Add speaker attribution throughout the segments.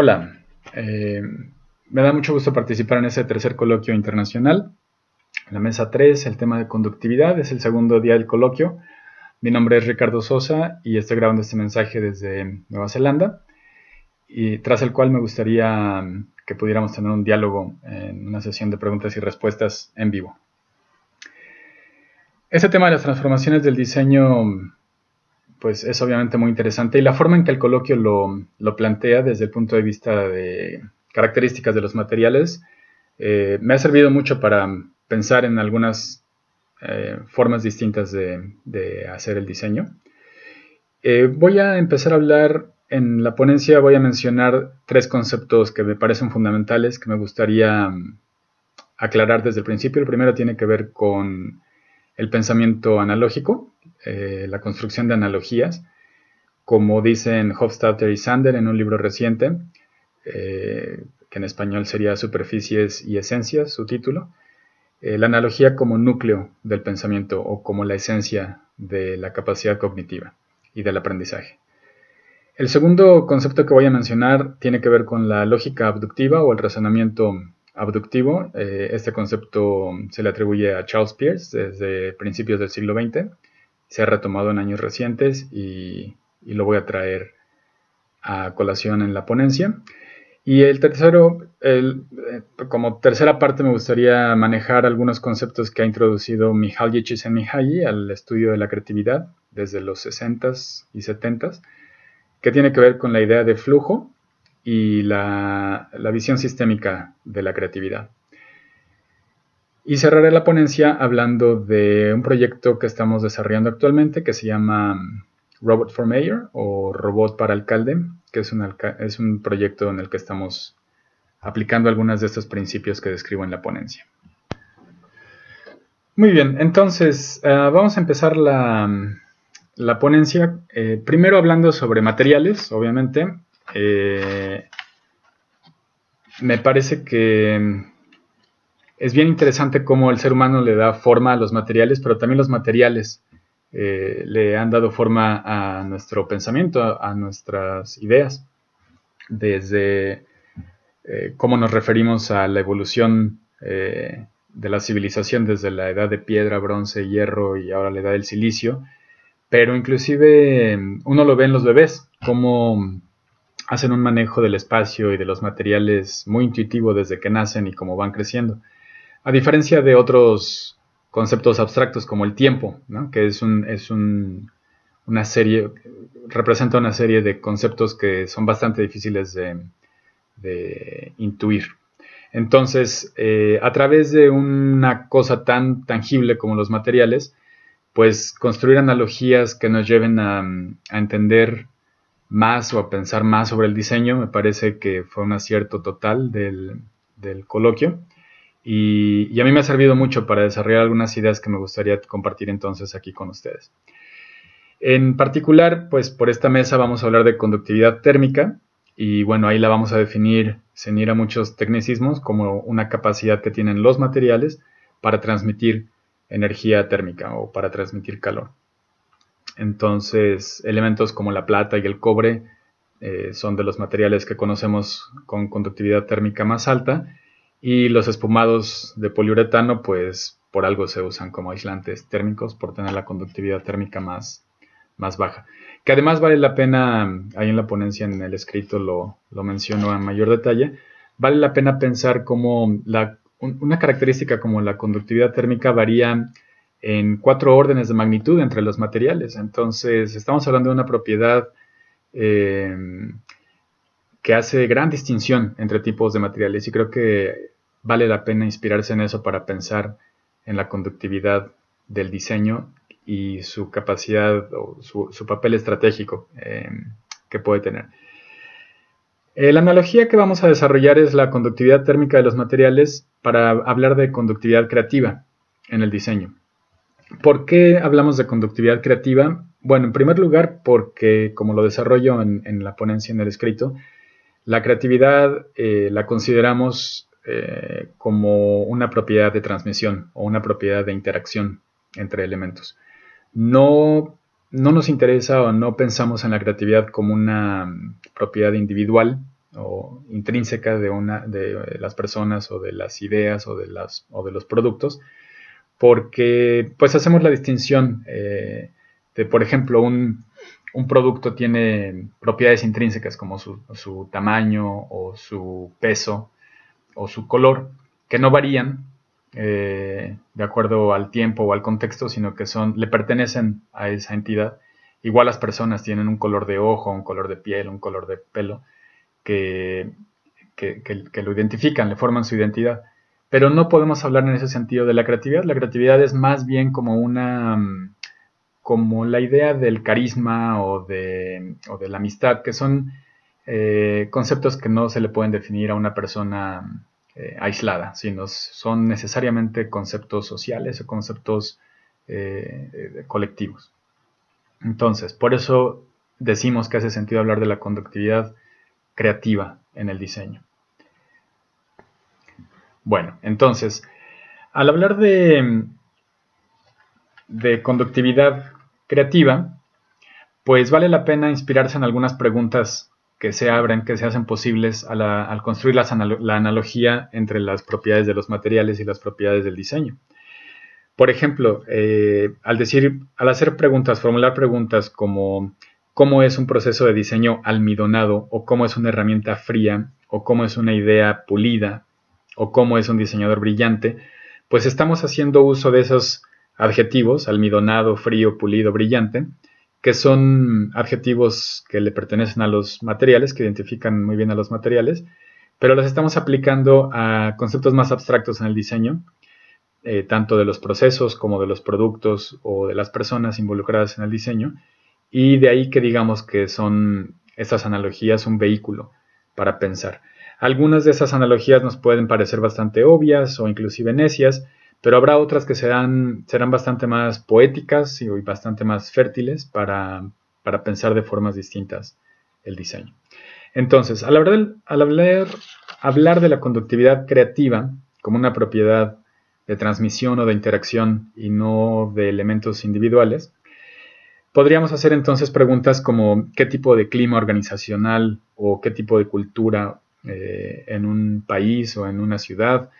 Speaker 1: Hola, eh, me da mucho gusto participar en este tercer coloquio internacional. La mesa 3, el tema de conductividad, es el segundo día del coloquio. Mi nombre es Ricardo Sosa y estoy grabando este mensaje desde Nueva Zelanda, y tras el cual me gustaría que pudiéramos tener un diálogo en una sesión de preguntas y respuestas en vivo. Este tema de las transformaciones del diseño pues es obviamente muy interesante y la forma en que el coloquio lo, plantea desde el punto de vista de características de los materiales eh, me ha servido mucho para pensar en algunas eh, formas distintas de, hacer el diseño. Eh, voy a empezar a hablar en la ponencia, voy a mencionar tres conceptos que me parecen fundamentales que me gustaría mm, aclarar desde el principio. El primero tiene que ver con el pensamiento analógico, eh, la construcción de analogías, como dicen Hofstadter y Sander en un libro reciente, eh, que en español sería Superficies y Esencias, su título, eh, la analogía como núcleo del pensamiento o como la esencia de la capacidad cognitiva y del aprendizaje. El segundo concepto que voy a mencionar tiene que ver con la lógica abductiva o el razonamiento abductivo. Eh, este concepto se le atribuye a Charles Peirce desde principios del siglo XX. Se ha retomado en años recientes y, lo voy a traer a colación en la ponencia. Y el tercero, el, eh, como tercera parte me gustaría manejar algunos conceptos que ha introducido Mihaly Csikszentmihalyi al estudio de la creatividad desde los 60s y 70s, que tiene que ver con la idea de flujo y la, visión sistémica de la creatividad. Y cerraré la ponencia hablando de un proyecto que estamos desarrollando actualmente que se llama Robot for Mayor o Robot para Alcalde, que es un, es un proyecto en el que estamos aplicando algunos de estos principios que describo en la ponencia. Muy bien, entonces eh, vamos a empezar la, ponencia, eh, primero hablando sobre materiales, obviamente, eh, me parece que es bien interesante cómo el ser humano le da forma a los materiales, pero también los materiales eh, le han dado forma a nuestro pensamiento, a, nuestras ideas, desde eh, cómo nos referimos a la evolución de la civilización desde la edad de piedra, bronce, hierro y ahora la edad del silicio, pero inclusive uno lo ve en los bebés, como hacen un manejo del espacio y de los materiales muy intuitivo desde que nacen y cómo van creciendo. A diferencia de otros conceptos abstractos como el tiempo, que es, un, una serie, representa una serie de conceptos que son bastante difíciles de, intuir. Entonces, eh, a través de una cosa tan tangible como los materiales, pues construir analogías que nos lleven a entender más o a pensar más sobre el diseño. Me parece que fue un acierto total del, coloquio. Y, a mí me ha servido mucho para desarrollar algunas ideas que me gustaría compartir entonces aquí con ustedes. En particular, pues por esta mesa vamos a hablar de conductividad térmica y bueno, ahí la vamos a definir sin ir a muchos tecnicismos como una capacidad que tienen los materiales para transmitir energía térmica o para transmitir calor. Entonces, elementos como la plata y el cobre eh, son de los materiales que conocemos con conductividad térmica más alta y los espumados de poliuretano, pues por algo se usan como aislantes térmicos por tener la conductividad térmica más, más baja. Que además vale la pena, ahí en la ponencia en el escrito lo, lo menciono en mayor detalle, vale la pena pensar cómo una característica como la conductividad térmica varía en cuatro órdenes de magnitud entre los materiales. Entonces, estamos hablando de una propiedad eh, que hace gran distinción entre tipos de materiales y creo que vale la pena inspirarse en eso para pensar en la conductividad del diseño y su capacidad o su, papel estratégico eh, que puede tener. Eh, la analogía que vamos a desarrollar es la conductividad térmica de los materiales para hablar de conductividad creativa en el diseño. ¿Por qué hablamos de conductividad creativa? Bueno, en primer lugar, porque como lo desarrollo en, la ponencia en el escrito, la creatividad eh, la consideramos eh, como una propiedad de transmisión o una propiedad de interacción entre elementos. No, no nos interesa o no pensamos en la creatividad como una propiedad individual o intrínseca de, una, de las personas o de las ideas o de, las, o de los productos, porque pues hacemos la distinción eh, de, por ejemplo, un, producto tiene propiedades intrínsecas como su, tamaño o su peso o su color, que no varían eh, de acuerdo al tiempo o al contexto, sino que son, le pertenecen a esa entidad. Igual las personas tienen un color de ojo, un color de piel, un color de pelo, que, que, lo identifican, le forman su identidad. Pero no podemos hablar en ese sentido de la creatividad. La creatividad es más bien como una mm, como la idea del carisma o de, o de la amistad, que son eh, conceptos que no se le pueden definir a una persona eh, aislada, sino son necesariamente conceptos sociales o conceptos eh, colectivos. Entonces, por eso decimos que hace sentido hablar de la conductividad creativa en el diseño. Bueno, entonces, al hablar de, conductividad creativa, pues vale la pena inspirarse en algunas preguntas que se abren, que se hacen posibles al construir la, analogía entre las propiedades de los materiales y las propiedades del diseño. Por ejemplo, eh, al decir, al hacer preguntas, formular preguntas como cómo es un proceso de diseño almidonado o cómo es una herramienta fría o cómo es una idea pulida o cómo es un diseñador brillante, pues estamos haciendo uso de esos adjetivos, almidonado, frío, pulido, brillante, que son adjetivos que le pertenecen a los materiales, que identifican muy bien a los materiales, pero los estamos aplicando a conceptos más abstractos en el diseño, eh, tanto de los procesos como de los productos o de las personas involucradas en el diseño, y de ahí que digamos que son estas analogías un vehículo para pensar. Algunas de esas analogías nos pueden parecer bastante obvias o inclusive necias, pero habrá otras que serán, serán bastante más poéticas y bastante más fértiles para, pensar de formas distintas el diseño. Entonces, al hablar, al hablar, hablar de la conductividad creativa como una propiedad de transmisión o de interacción y no de elementos individuales, Podríamos hacer entonces preguntas como qué tipo de clima organizacional o qué tipo de cultura eh, en un país o en una ciudad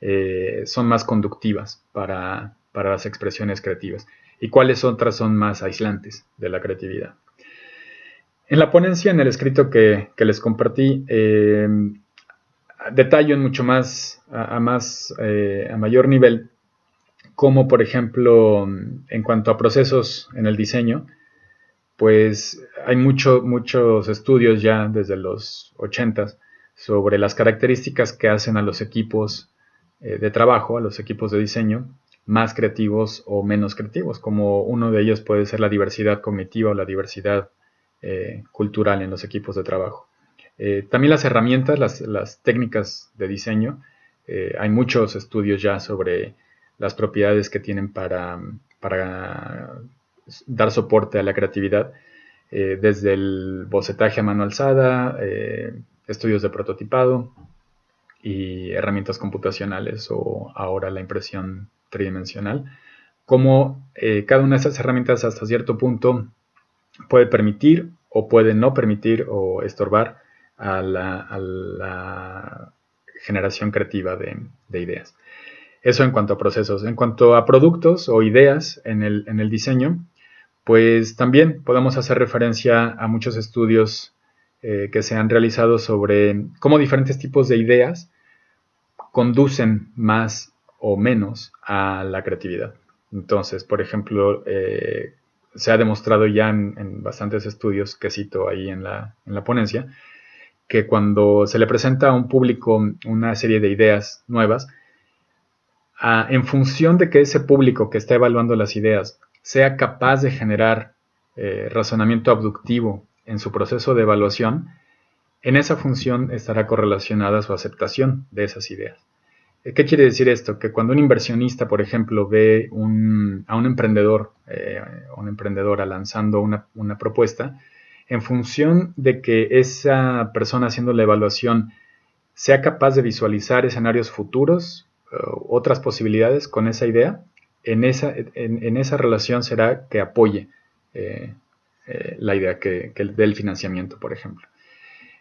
Speaker 1: eh, son más conductivas para, las expresiones creativas y cuáles otras son más aislantes de la creatividad. En la ponencia, en el escrito que, les compartí, eh, detallo en mucho más, a, más, a mayor nivel, como por ejemplo en cuanto a procesos en el diseño, pues hay muchos estudios ya desde los 80 sobre las características que hacen a los equipos eh, de trabajo, a los equipos de diseño, más creativos o menos creativos, como uno de ellos puede ser la diversidad cognitiva o la diversidad eh, cultural en los equipos de trabajo. Eh, también las herramientas, las, técnicas de diseño, hay muchos estudios ya sobre las propiedades que tienen para, dar soporte a la creatividad, desde el bocetaje a mano alzada, estudios de prototipado y herramientas computacionales o ahora la impresión tridimensional, como eh, cada una de esas herramientas hasta cierto punto puede permitir o puede no permitir o estorbar a la, generación creativa de ideas. Eso en cuanto a procesos. En cuanto a productos o ideas en el, diseño, pues también podemos hacer referencia a muchos estudios eh, que se han realizado sobre cómo diferentes tipos de ideas conducen más o menos a la creatividad. Entonces, por ejemplo, eh, se ha demostrado ya en, bastantes estudios que cito ahí en la, en la ponencia, que cuando se le presenta a un público una serie de ideas nuevas, en función de que ese público que está evaluando las ideas sea capaz de generar eh, razonamiento abductivo en su proceso de evaluación, en esa función estará correlacionada su aceptación de esas ideas. Eh, ¿Qué quiere decir esto? Que cuando un inversionista, por ejemplo, ve a un emprendedor eh, una emprendedora lanzando una, una, propuesta, en función de que esa persona haciendo la evaluación sea capaz de visualizar escenarios futuros otras posibilidades con esa idea, en esa, en, esa relación será que apoye eh, eh, la idea que, del financiamiento, por ejemplo.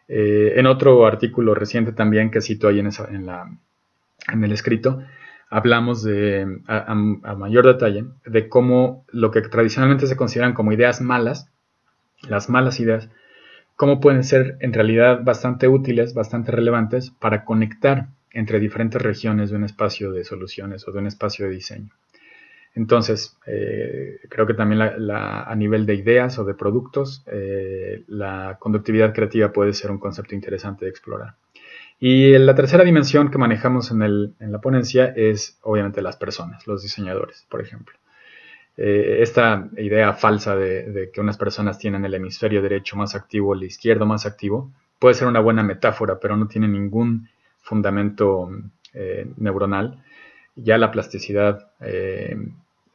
Speaker 1: Eh, en otro artículo reciente también que cito ahí en, la, el escrito, hablamos de, a, mayor detalle de cómo lo que tradicionalmente se consideran como ideas malas, las malas ideas, cómo pueden ser en realidad bastante útiles, bastante relevantes para conectar entre diferentes regiones de un espacio de soluciones o de un espacio de diseño. Entonces, eh, creo que también a nivel de ideas o de productos, eh, la conductividad creativa puede ser un concepto interesante de explorar. Y la tercera dimensión que manejamos en, la ponencia es obviamente las personas, los diseñadores, por ejemplo. Eh, esta idea falsa de, que unas personas tienen el hemisferio derecho más activo, el izquierdo más activo, puede ser una buena metáfora, pero no tiene ningún fundamento neuronal. Ya la plasticidad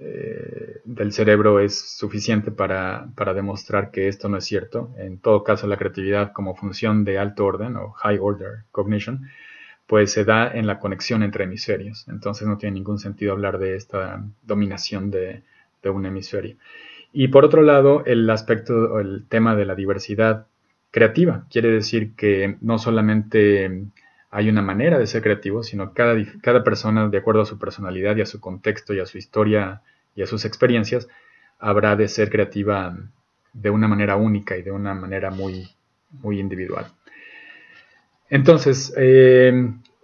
Speaker 1: eh, del cerebro es suficiente para, demostrar que esto no es cierto. En todo caso, la creatividad como función de alto orden o high order cognition, pues se da en la conexión entre hemisferios. Entonces no tiene ningún sentido hablar de esta dominación de, un hemisferio. Y por otro lado, el aspecto el tema de la diversidad creativa. Quiere decir que no solamente hay una manera de ser creativo, sino cada, cada persona, de acuerdo a su personalidad y a su contexto y a su historia y a sus experiencias, habrá de ser creativa de una manera única y de una manera muy, muy individual. Entonces, eh,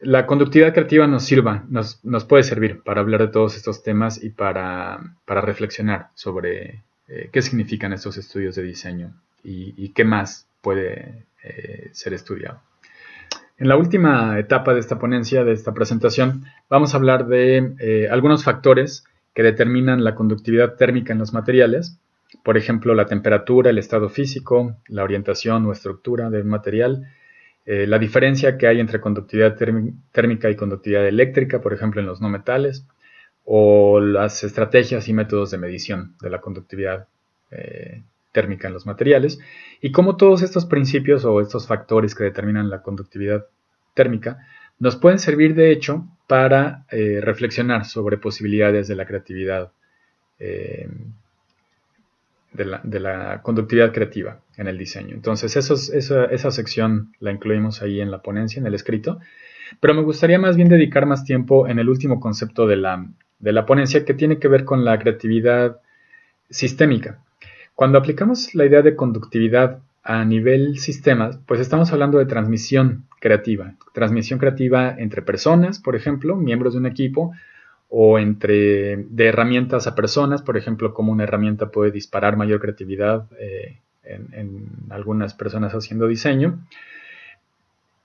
Speaker 1: la conductividad creativa nos sirva, nos, puede servir para hablar de todos estos temas y para, reflexionar sobre eh, qué significan estos estudios de diseño y, qué más puede eh, ser estudiado. En la última etapa de esta ponencia, de esta presentación, vamos a hablar de algunos factores que determinan la conductividad térmica en los materiales, por ejemplo, la temperatura, el estado físico, la orientación o estructura del material, eh, la diferencia que hay entre conductividad térmica y conductividad eléctrica, por ejemplo, en los no metales, o las estrategias y métodos de medición de la conductividad eh, térmica en los materiales, y cómo todos estos principios o estos factores que determinan la conductividad térmica nos pueden servir de hecho para eh, reflexionar sobre posibilidades de la creatividad, eh, de, la, conductividad creativa en el diseño. Entonces, esa, sección la incluimos ahí en la ponencia, en el escrito, pero me gustaría más bien dedicar más tiempo en el último concepto de la, de la ponencia que tiene que ver con la creatividad sistémica. Cuando aplicamos la idea de conductividad a nivel sistemas, pues estamos hablando de transmisión creativa. Transmisión creativa entre personas, por ejemplo, miembros de un equipo, o entre de herramientas a personas, por ejemplo, como una herramienta puede disparar mayor creatividad eh, en, algunas personas haciendo diseño.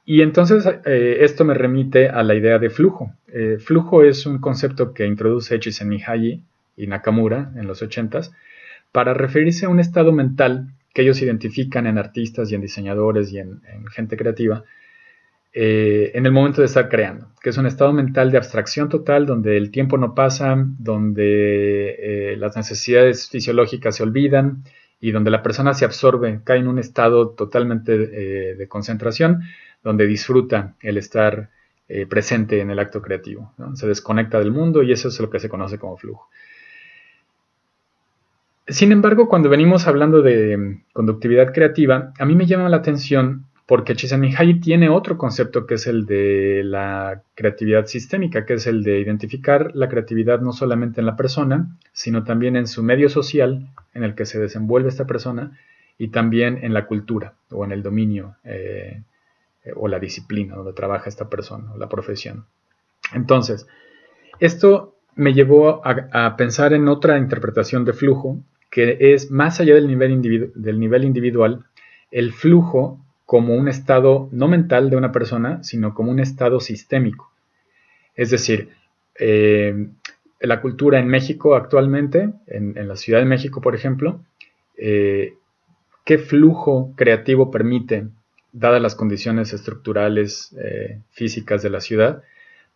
Speaker 1: Y entonces eh, esto me remite a la idea de flujo. Eh, flujo es un concepto que introduce Csikszentmihalyi y Nakamura en los 80s para referirse a un estado mental que ellos identifican en artistas y en diseñadores y en, gente creativa eh, en el momento de estar creando, que es un estado mental de abstracción total donde el tiempo no pasa, donde eh, las necesidades fisiológicas se olvidan y donde la persona se absorbe, cae en un estado totalmente eh, de concentración, donde disfruta el estar presente en el acto creativo, se desconecta del mundo y eso es lo que se conoce como flujo. Sin embargo, cuando venimos hablando de mm, conductividad creativa, a mí me llama la atención porque Csikszentmihalyi tiene otro concepto que es el de la creatividad sistémica, que es el de identificar la creatividad no solamente en la persona, sino también en su medio social en el que se desenvuelve esta persona y también en la cultura o en el dominio eh, o la disciplina donde trabaja esta persona o la profesión. Entonces, esto me llevó a pensar en otra interpretación de flujo que es más allá del nivel, del nivel individual, el flujo como un estado no mental de una persona, sino como un estado sistémico. Es decir, eh, la cultura en México actualmente, en, la Ciudad de México, por ejemplo, eh, ¿qué flujo creativo permite, dadas las condiciones estructurales eh, físicas de la ciudad,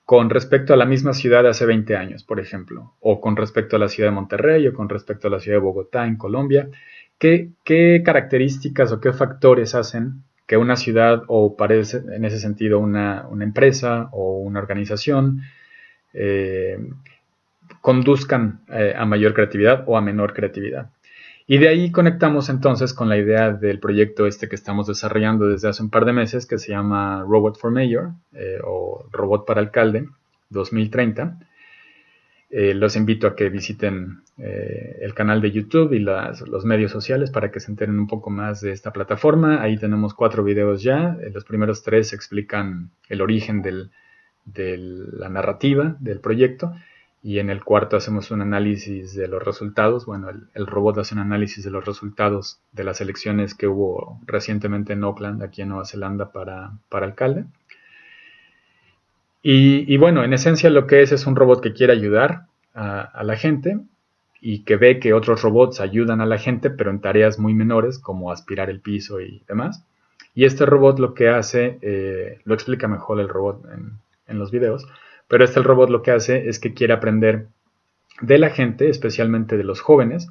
Speaker 1: con respecto a la misma ciudad de hace 20 años, por ejemplo, o con respecto a la ciudad de Monterrey o con respecto a la ciudad de Bogotá en Colombia. ¿Qué, características o qué factores hacen que una ciudad o parece en ese sentido una, empresa o una organización eh, conduzcan eh, a mayor creatividad o a menor creatividad? Y de ahí conectamos entonces con la idea del proyecto este que estamos desarrollando desde hace un par de meses, que se llama Robot for Mayor eh, o Robot para Alcalde 2030. Eh, los invito a que visiten eh, el canal de YouTube y los medios sociales para que se enteren un poco más de esta plataforma. Ahí tenemos cuatro videos ya. los primeros tres explican el origen de la narrativa del proyecto y en el cuarto hacemos un análisis de los resultados. Bueno, el, robot hace un análisis de los resultados de las elecciones que hubo recientemente en Auckland, aquí en Nueva Zelanda, para, alcalde. Y, bueno, en esencia lo que es es un robot que quiere ayudar a, la gente y que ve que otros robots ayudan a la gente, pero en tareas muy menores, como aspirar el piso y demás. Y este robot lo que hace, eh, lo explica mejor el robot en, en los videos, pero este el robot lo que hace es que quiere aprender de la gente, especialmente de los jóvenes,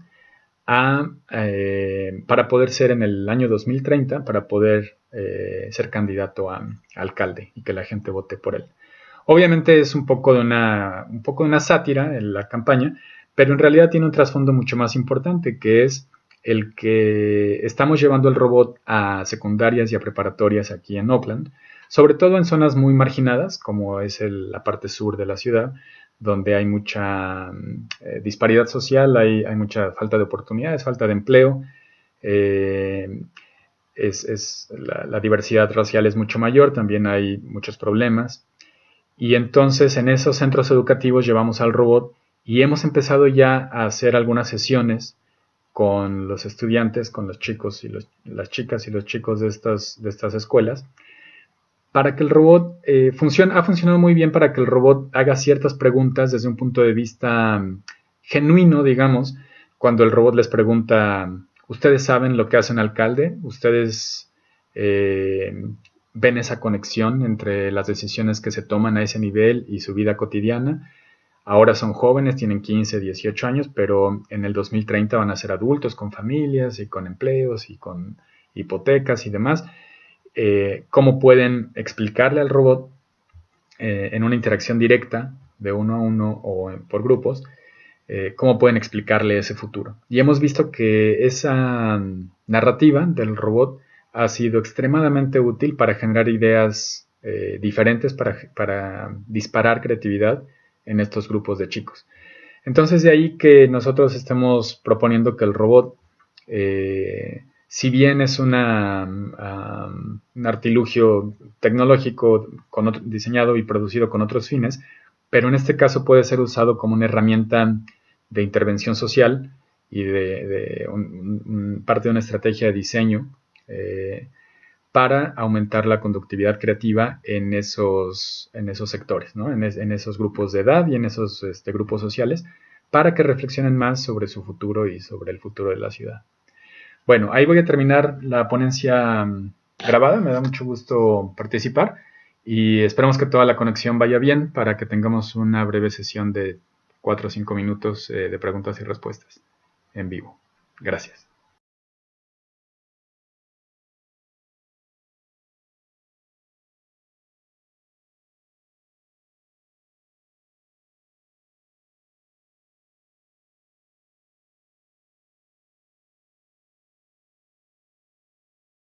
Speaker 1: eh, para poder ser en el año 2030, para poder eh, ser candidato a, alcalde y que la gente vote por él. Obviamente es un poco de una, un poco de una sátira en la campaña, pero en realidad tiene un trasfondo mucho más importante, que es el que estamos llevando el robot a secundarias y a preparatorias aquí en Oakland, sobre todo en zonas muy marginadas, como es la parte sur de la ciudad, donde hay mucha mm, eh, disparidad social, hay, mucha falta de oportunidades, falta de empleo, eh, es, la, diversidad racial es mucho mayor, también hay muchos problemas. Y entonces en esos centros educativos llevamos al robot y hemos empezado ya a hacer algunas sesiones con los estudiantes, con los chicos y las chicas y los chicos de estas, de estas escuelas, para que el robot eh, funcione, ha funcionado muy bien para que el robot haga ciertas preguntas desde un punto de vista mm, genuino, digamos, cuando el robot les pregunta, ¿ustedes saben lo que hace un alcalde? ¿Ustedes eh, ven esa conexión entre las decisiones que se toman a ese nivel y su vida cotidiana? Ahora son jóvenes, tienen 15, 18 años, pero en el 2030 van a ser adultos con familias y con empleos y con hipotecas y demás. Eh, cómo pueden explicarle al robot eh, en una interacción directa de uno a uno o por grupos, eh, cómo pueden explicarle ese futuro. Y hemos visto que esa narrativa del robot ha sido extremadamente útil para generar ideas diferentes, para, disparar creatividad en estos grupos de chicos. Entonces de ahí que nosotros estemos proponiendo que el robot si bien es una, un artilugio tecnológico diseñado y producido con otros fines, pero en este caso puede ser usado como una herramienta de intervención social y de, parte de una estrategia de diseño eh, para aumentar la conductividad creativa en esos, en esos sectores, en, esos grupos de edad y en esos este, grupos sociales, para que reflexionen más sobre su futuro y sobre el futuro de la ciudad. Bueno, ahí voy a terminar la ponencia mm, grabada. Me da mucho gusto participar y esperamos que toda la conexión vaya bien para que tengamos una breve sesión de 4 o 5 minutos eh, de preguntas y respuestas en vivo. Gracias.